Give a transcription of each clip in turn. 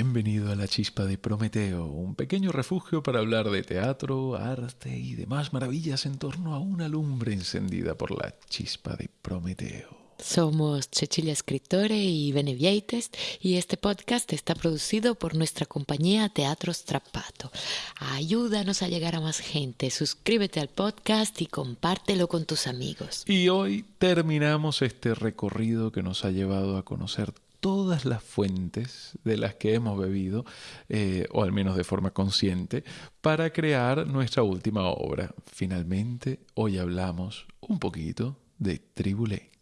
Bienvenido a la Chispa de Prometeo, un pequeño refugio para hablar de teatro, arte y demás maravillas en torno a una lumbre encendida por la Chispa de Prometeo. Somos Cecilia Escritore y Benevieites y este podcast está producido por nuestra compañía Teatro Strappato. Ayúdanos a llegar a más gente, suscríbete al podcast y compártelo con tus amigos. Y hoy terminamos este recorrido que nos ha llevado a conocer todas las fuentes de las que hemos bebido, eh, o al menos de forma consciente, para crear nuestra última obra. Finalmente, hoy hablamos un poquito de Tribulé.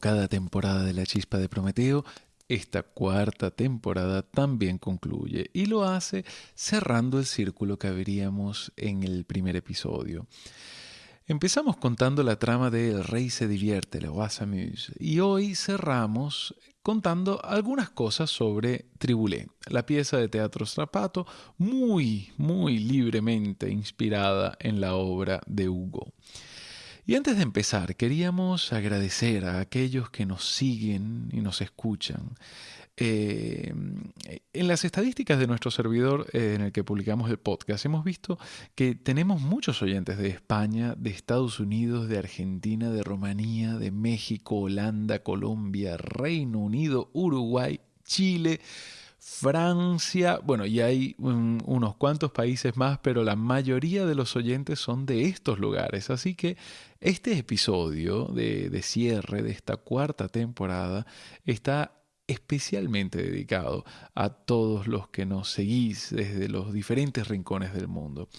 Cada temporada de La Chispa de Prometeo, esta cuarta temporada también concluye y lo hace cerrando el círculo que abríamos en el primer episodio. Empezamos contando la trama de El Rey se divierte, Le Roi s'amuse, y hoy cerramos contando algunas cosas sobre Tribulé, la pieza de teatro Strapato muy, muy libremente inspirada en la obra de Hugo. Y antes de empezar, queríamos agradecer a aquellos que nos siguen y nos escuchan. Eh, en las estadísticas de nuestro servidor eh, en el que publicamos el podcast, hemos visto que tenemos muchos oyentes de España, de Estados Unidos, de Argentina, de Rumanía, de México, Holanda, Colombia, Reino Unido, Uruguay, Chile, Francia, bueno, y hay unos cuantos países más, pero la mayoría de los oyentes son de estos lugares. Así que este episodio de, de cierre de esta cuarta temporada está especialmente dedicado a todos los que nos seguís desde los diferentes rincones del mundo.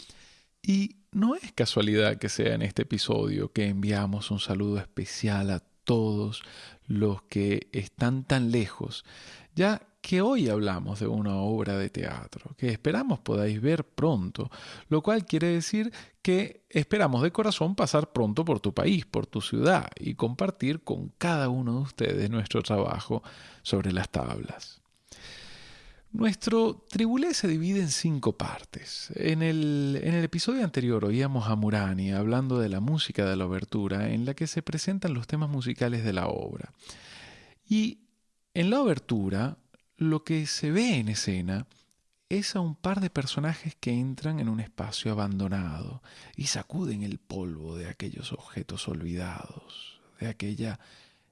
Y no es casualidad que sea en este episodio que enviamos un saludo especial a todos los que están tan lejos, ya que hoy hablamos de una obra de teatro que esperamos podáis ver pronto, lo cual quiere decir que esperamos de corazón pasar pronto por tu país, por tu ciudad y compartir con cada uno de ustedes nuestro trabajo sobre las tablas. Nuestro tribulé se divide en cinco partes. En el, en el, episodio anterior oíamos a Murani hablando de la música de la obertura en la que se presentan los temas musicales de la obra. Y en la obertura lo que se ve en escena es a un par de personajes que entran en un espacio abandonado y sacuden el polvo de aquellos objetos olvidados, de aquella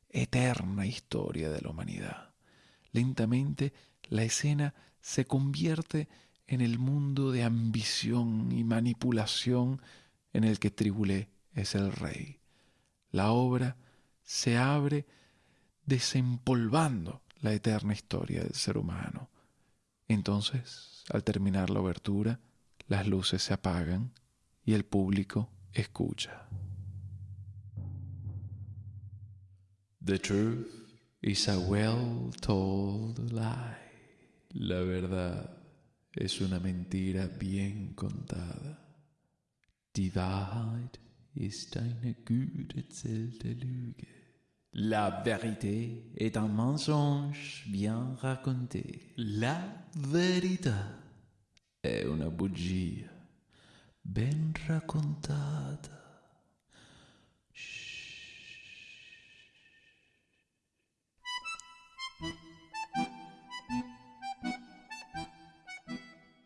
eterna historia de la humanidad. Lentamente la escena se convierte en el mundo de ambición y manipulación en el que Tribulé es el rey. La obra se abre desempolvando la eterna historia del ser humano. Entonces, al terminar la obertura, las luces se apagan y el público escucha. The truth is a well-told lie. La verdad es una mentira bien contada. Die Wahrheit ist eine gut erzählte Lüge. La vérité est un mensonge bien raconté. La verità è una bugia ben raccontata.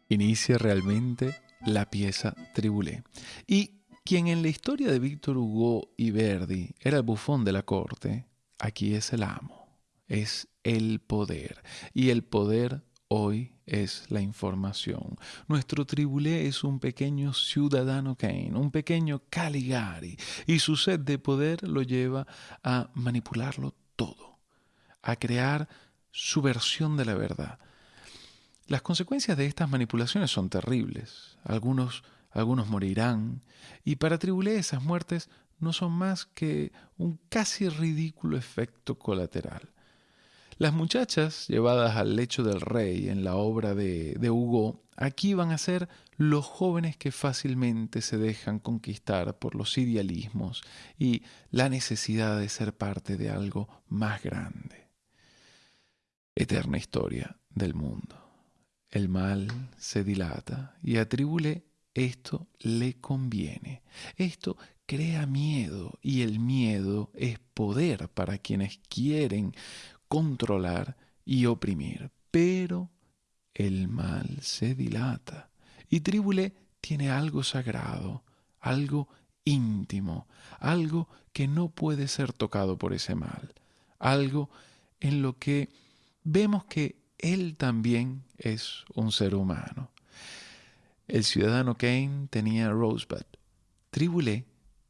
Inicia realmente la pieza Tribulé. Y quien en la historia de Víctor Hugo y Verdi era el bufón de la corte, aquí es el amo, es el poder. Y el poder hoy es la información. Nuestro tribulé es un pequeño ciudadano Kane, un pequeño Caligari, y su sed de poder lo lleva a manipularlo todo, a crear su versión de la verdad. Las consecuencias de estas manipulaciones son terribles. Algunos algunos morirán, y para Tribulé esas muertes no son más que un casi ridículo efecto colateral. Las muchachas llevadas al lecho del rey en la obra de, de, Hugo aquí van a ser los jóvenes que fácilmente se dejan conquistar por los idealismos y la necesidad de ser parte de algo más grande. Eterna historia del mundo. El mal se dilata y a Tribulé esto le conviene. Esto crea miedo y el miedo es poder para quienes quieren controlar y oprimir. Pero el mal se dilata y Tribulé tiene algo sagrado, algo íntimo, algo que no puede ser tocado por ese mal, algo en lo que vemos que él también es un ser humano. El ciudadano Kane tenía Rosebud. Tribulé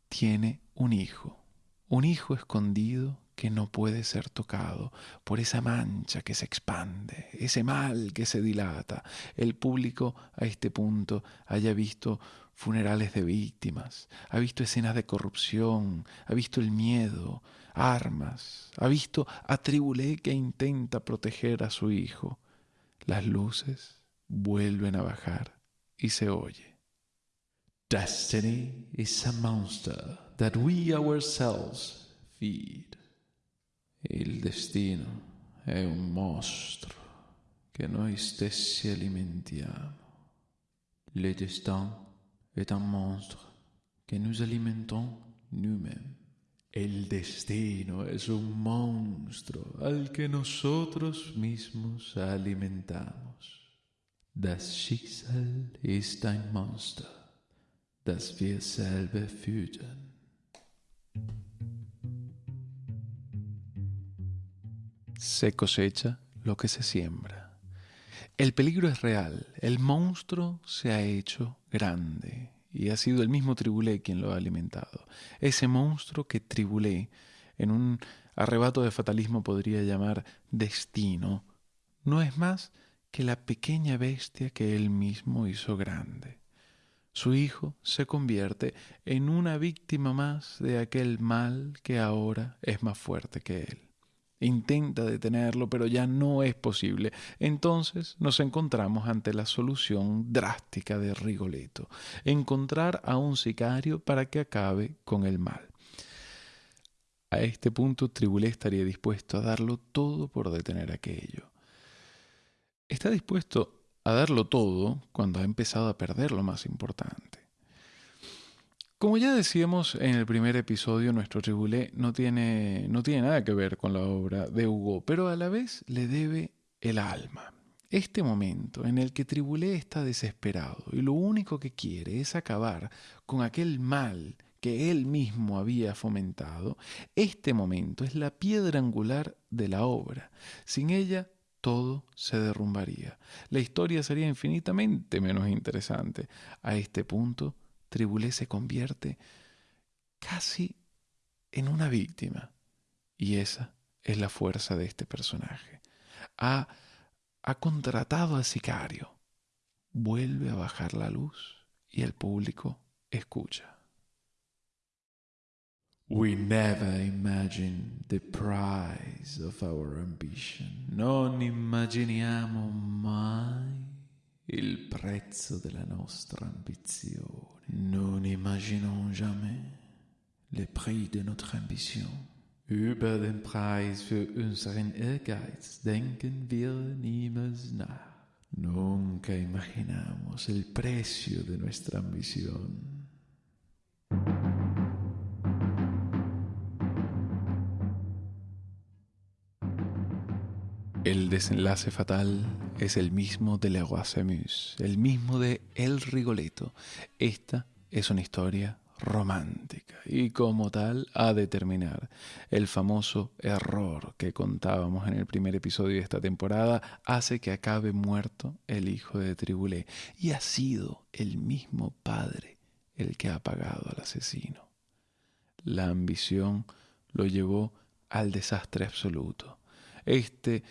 tiene un hijo, un hijo escondido que no puede ser tocado por esa mancha que se expande, ese mal que se dilata. El público a este punto haya visto funerales de víctimas, ha visto escenas de corrupción, ha visto el miedo, armas, ha visto a Tribulé que intenta proteger a su hijo. Las luces vuelven a bajar y se oye. Destiny is a monster that we ourselves feed. Il destino è un mostro che noi stessi alimentiamo. Le destin est un monstre que nous alimentons nous-mêmes. El destino es un monstruo al que nosotros mismos alimentamos. Das Schicksal ist ein Monster, das wir selber. Se cosecha lo que se siembra. El peligro es real, el monstruo se ha hecho grande y ha sido el mismo Tribulé quien lo ha alimentado. Ese monstruo que Tribulé, en un arrebato de fatalismo podría llamar destino, no es más que la pequeña bestia que él mismo hizo grande. Su hijo se convierte en una víctima más de aquel mal que ahora es más fuerte que él. Intenta detenerlo, pero ya no es posible. Entonces nos encontramos ante la solución drástica de Rigoletto, encontrar a un sicario para que acabe con el mal. A este punto Tribulé estaría dispuesto a darlo todo por detener aquello. Está dispuesto a darlo todo cuando ha empezado a perder lo más importante. Como ya decíamos en el primer episodio, nuestro Tribulé no tiene, no tiene nada que ver con la obra de Hugo, pero a la vez le debe el alma. Este momento en el que Tribulé está desesperado y lo único que quiere es acabar con aquel mal que él mismo había fomentado, este momento es la piedra angular de la obra. Sin ella todo se derrumbaría. La historia sería infinitamente menos interesante. A este punto, Tribulé se convierte casi en una víctima. Y esa es la fuerza de este personaje. Ha, ha contratado al sicario. Vuelve a bajar la luz y el público escucha. We never imagine the price of our ambition. Non immaginiamo n'imaginons jamais le prix de notre ambition. Über den Preis für unseren Ehrgeiz denken wir niemals nach. Nunca imaginamos el precio de nuestra ambición. El desenlace fatal es el mismo de Le Roi el mismo de El Rigoletto. Esta es una historia romántica y como tal ha de terminar. El famoso error que contábamos en el primer episodio de esta temporada hace que acabe muerto el hijo de Tribulé y ha sido el mismo padre el que ha pagado al asesino. La ambición lo llevó al desastre absoluto. Este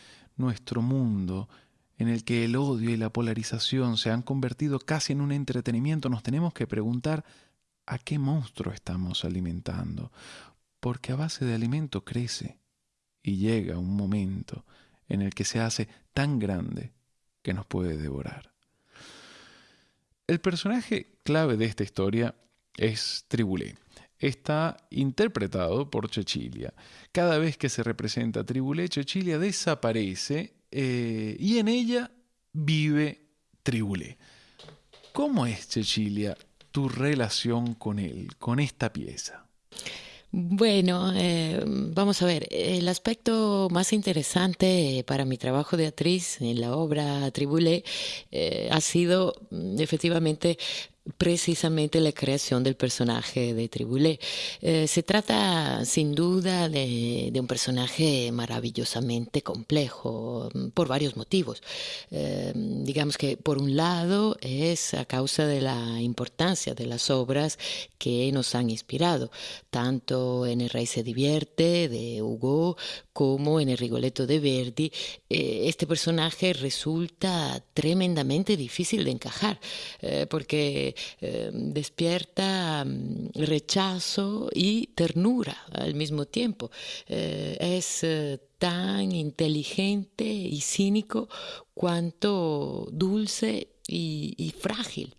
nuestro mundo en el que el odio y la polarización se han convertido casi en un entretenimiento, nos tenemos que preguntar a qué monstruo estamos alimentando, porque a base de alimento crece y llega un momento en el que se hace tan grande que nos puede devorar. El personaje clave de esta historia es Tribulé. Está interpretado por Chechilia. Cada vez que se representa Tribulé, Chechilia desaparece eh, y en ella vive Tribulé. ¿Cómo es, Chechilia, tu relación con él, con esta pieza? Bueno, eh, vamos a ver, el aspecto más interesante para mi trabajo de actriz en la obra Tribulé eh, ha sido mm, efectivamente precisamente la creación del personaje de Tribulé. Eh, se trata sin duda de, un personaje maravillosamente complejo mm, por varios motivos. Eh, digamos que por un lado es a causa de la importancia de las obras que nos han inspirado, tanto en El Rey se divierte de Hugo como en El Rigoletto de Verdi. Eh, este personaje resulta tremendamente difícil de encajar porque eh, despierta mm, rechazo y ternura al mismo tiempo. Eh, es eh, tan inteligente y cínico cuanto dulce y, frágil.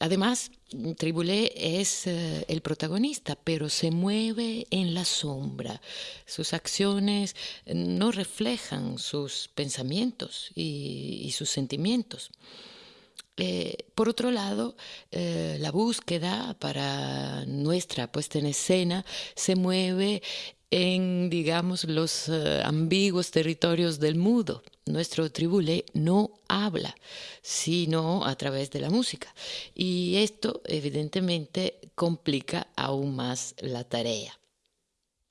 además, Tribulé es el protagonista, pero se mueve en la sombra. Sus acciones no reflejan sus pensamientos y sus sentimientos. Eh, por otro lado, eh, la búsqueda para nuestra puesta en escena se mueve en, digamos, los eh, ambiguos territorios del mudo. Nuestro tribulé no habla, sino a través de la música. Y esto, evidentemente, complica aún más la tarea.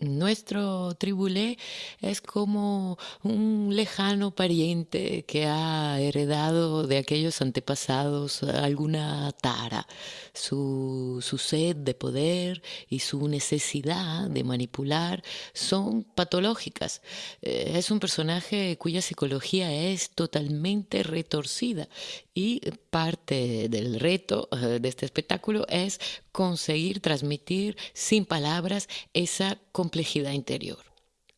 Nuestro tribulé es como un lejano pariente que ha heredado de aquellos antepasados alguna tara. Su, sed de poder y su necesidad de manipular son patológicas. Eh, es un personaje cuya psicología es totalmente retorcida y parte del reto eh, de este espectáculo es conseguir transmitir sin palabras esa complejidad interior.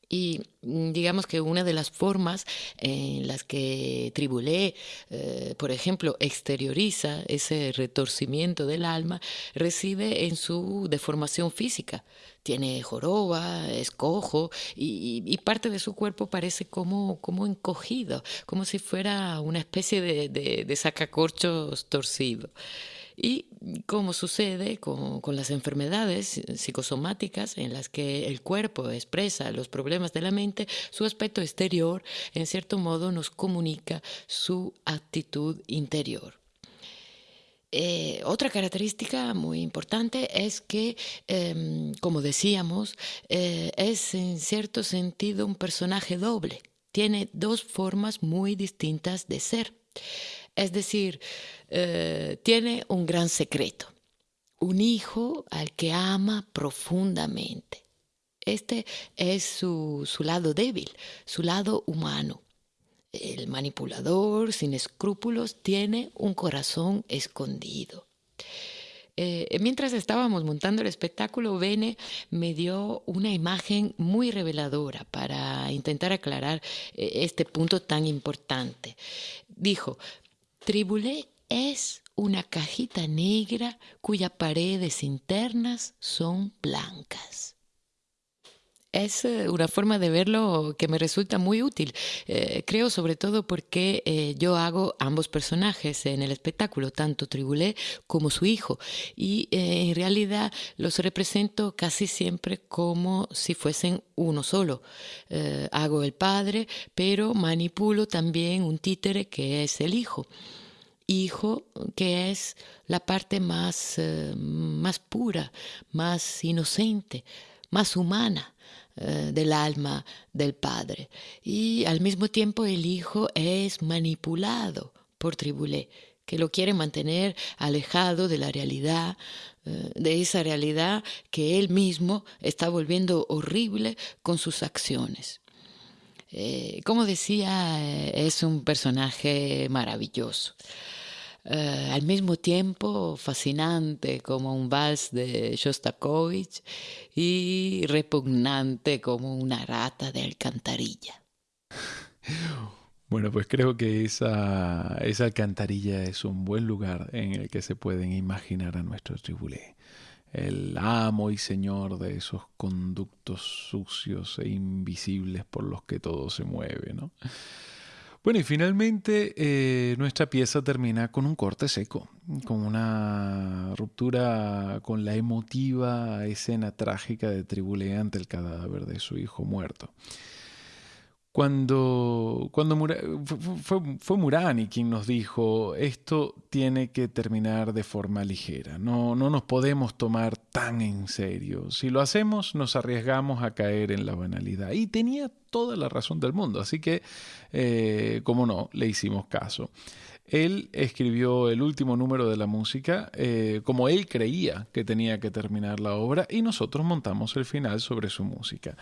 Y mm, digamos que una de las formas en las que Tribulé, eh, por ejemplo, exterioriza ese retorcimiento del alma, reside en su deformación física. Tiene joroba, es cojo y, parte de su cuerpo parece como, como encogido, como si fuera una especie de, de sacacorchos torcido. Y como sucede con, las enfermedades psicosomáticas en las que el cuerpo expresa los problemas de la mente, su aspecto exterior en cierto modo nos comunica su actitud interior. Eh, otra característica muy importante es que, em, como decíamos, eh, es en cierto sentido un personaje doble. Tiene dos formas muy distintas de ser. Es decir, eh, tiene un gran secreto, un hijo al que ama profundamente. Este es su, lado débil, su lado humano. El manipulador sin escrúpulos tiene un corazón escondido. Eh, mientras estábamos montando el espectáculo, Bene me dio una imagen muy reveladora para intentar aclarar eh, este punto tan importante. Dijo, Tribulé es una cajita negra cuyas paredes internas son blancas. Es eh, una forma de verlo que me resulta muy útil. Eh, creo sobre todo porque eh, yo hago ambos personajes en el espectáculo, tanto Tribulé como su hijo, y en realidad los represento casi siempre como si fuesen uno solo. hago el padre, pero manipulo también un títere que es el hijo hijo, que es la parte más, más pura, más inocente, más humana eh, del alma del padre. Y al mismo tiempo el hijo es manipulado por Tribulé, que lo quiere mantener alejado de la realidad, eh, de esa realidad que él mismo está volviendo horrible con sus acciones. Eh, como decía, es un personaje maravilloso. Eh, al mismo tiempo fascinante como un vals de Shostakovich y repugnante como una rata de alcantarilla. Bueno, pues creo que esa, esa alcantarilla es un buen lugar en el que se pueden imaginar a nuestro tribulé el amo y señor de esos conductos sucios e invisibles por los que todo se mueve, ¿no? Bueno, y finalmente eh, nuestra pieza termina con un corte seco, con una ruptura con la emotiva escena trágica de Tribulé ante el cadáver de su hijo muerto. Cuando, cuando fue, fue, Murani quien nos dijo, esto tiene que terminar de forma ligera, no, no nos podemos tomar tan en serio. Si lo hacemos, nos arriesgamos a caer en la banalidad. Y tenía toda la razón del mundo, así que, eh, como no, le hicimos caso. Él escribió el último número de la música eh, como él creía que tenía que terminar la obra y nosotros montamos el final sobre su música.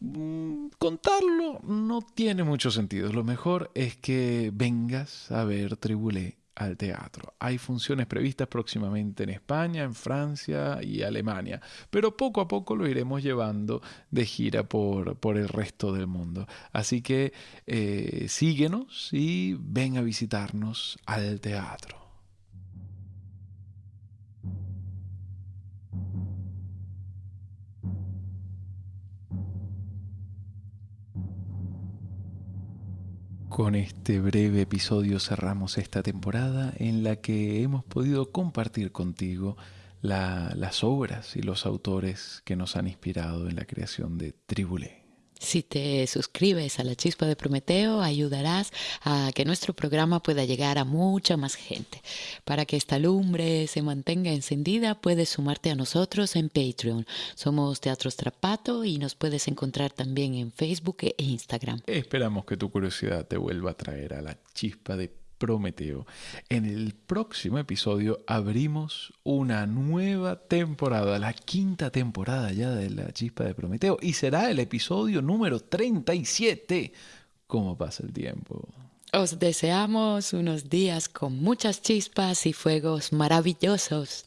Mm, contarlo no tiene mucho sentido. Lo mejor es que vengas a ver Tribulé al teatro. Hay funciones previstas próximamente en España, en Francia y Alemania, pero poco a poco lo iremos llevando de gira por, por el resto del mundo. Así que eh, síguenos y ven a visitarnos al teatro. Con este breve episodio cerramos esta temporada en la que hemos podido compartir contigo las obras y los autores que nos han inspirado en la creación de Tribulé. Si te suscribes a la chispa de Prometeo, ayudarás a que nuestro programa pueda llegar a mucha más gente. Para que esta lumbre se mantenga encendida, puedes sumarte a nosotros en Patreon. Somos Teatro Strapato y nos puedes encontrar también en Facebook e Instagram. Esperamos que tu curiosidad te vuelva a traer a la chispa de Prometeo. En el próximo episodio abrimos una nueva temporada, la quinta temporada ya de la chispa de Prometeo, y será el episodio número 37. ¿Cómo pasa el tiempo? Os deseamos unos días con muchas chispas y fuegos maravillosos.